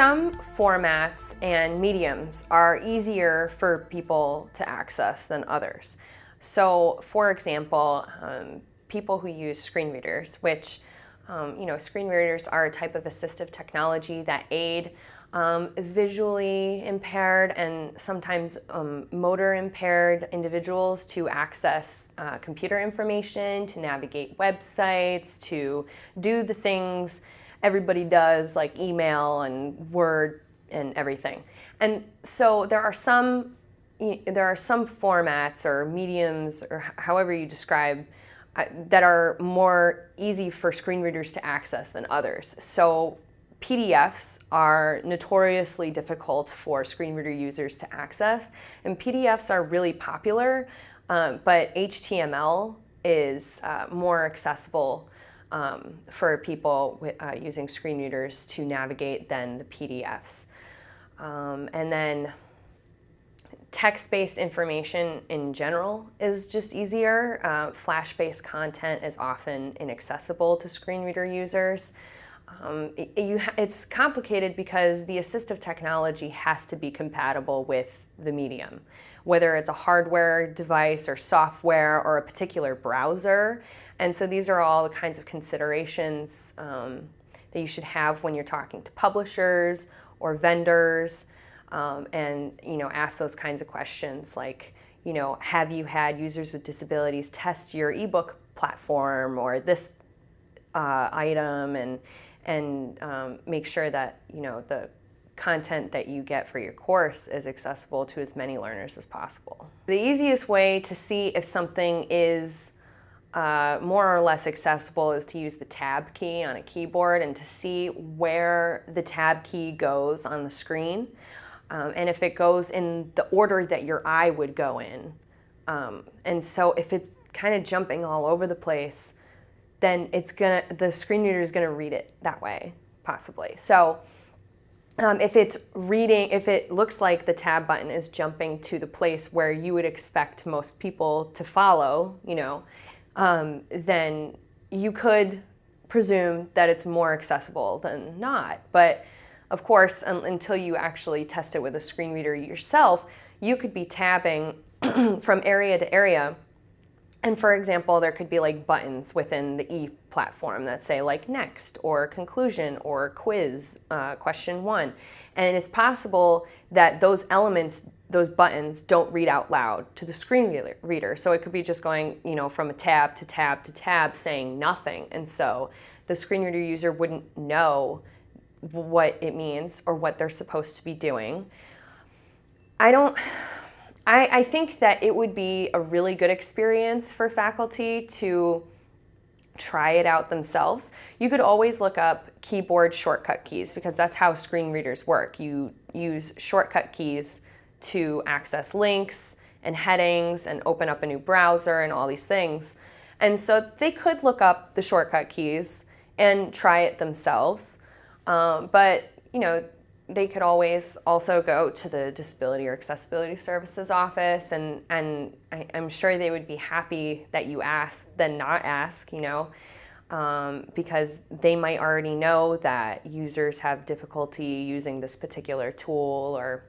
Some formats and mediums are easier for people to access than others. So for example, um, people who use screen readers, which um, you know, screen readers are a type of assistive technology that aid um, visually impaired and sometimes um, motor impaired individuals to access uh, computer information, to navigate websites, to do the things everybody does like email and Word and everything. And so there are some there are some formats or mediums or however you describe uh, that are more easy for screen readers to access than others. So PDFs are notoriously difficult for screen reader users to access, and PDFs are really popular, uh, but HTML is uh, more accessible um, for people uh, using screen readers to navigate than the PDFs. Um, and then text-based information in general is just easier. Uh, Flash-based content is often inaccessible to screen reader users. Um, it, you it's complicated because the assistive technology has to be compatible with the medium. Whether it's a hardware device or software or a particular browser. And so these are all the kinds of considerations um, that you should have when you're talking to publishers or vendors um, and you know ask those kinds of questions like you know have you had users with disabilities test your ebook platform or this uh, item and and um, make sure that you know the content that you get for your course is accessible to as many learners as possible. The easiest way to see if something is uh, more or less accessible is to use the tab key on a keyboard and to see where the tab key goes on the screen. Um, and if it goes in the order that your eye would go in. Um, and so if it's kind of jumping all over the place, then it's gonna the screen reader is gonna read it that way, possibly. So um, if it's reading, if it looks like the tab button is jumping to the place where you would expect most people to follow, you know, um, then you could presume that it's more accessible than not. But of course, un until you actually test it with a screen reader yourself, you could be tabbing from area to area and for example, there could be like buttons within the E platform that say like next or conclusion or quiz, uh, question one. And it's possible that those elements, those buttons don't read out loud to the screen reader. So it could be just going, you know, from a tab to tab to tab saying nothing. And so the screen reader user wouldn't know what it means or what they're supposed to be doing. I don't, I, I think that it would be a really good experience for faculty to try it out themselves. You could always look up keyboard shortcut keys because that's how screen readers work. You use shortcut keys to access links and headings and open up a new browser and all these things. And so they could look up the shortcut keys and try it themselves. Um, but, you know, they could always also go to the Disability or Accessibility Services office, and, and I, am sure they would be happy that you ask than not ask, you know, um, because they might already know that users have difficulty using this particular tool, or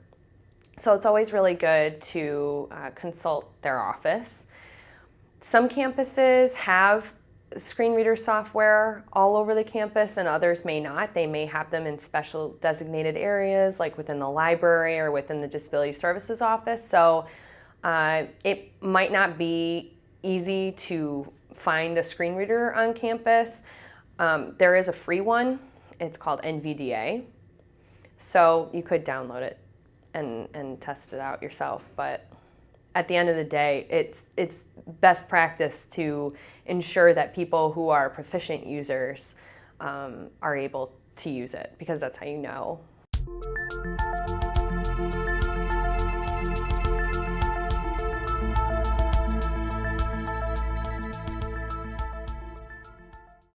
so it's always really good to uh, consult their office. Some campuses have screen reader software all over the campus and others may not. They may have them in special designated areas like within the library or within the disability services office. So uh, it might not be easy to find a screen reader on campus. Um, there is a free one. It's called NVDA. So you could download it and, and test it out yourself. But at the end of the day, it's, it's best practice to ensure that people who are proficient users um, are able to use it because that's how you know.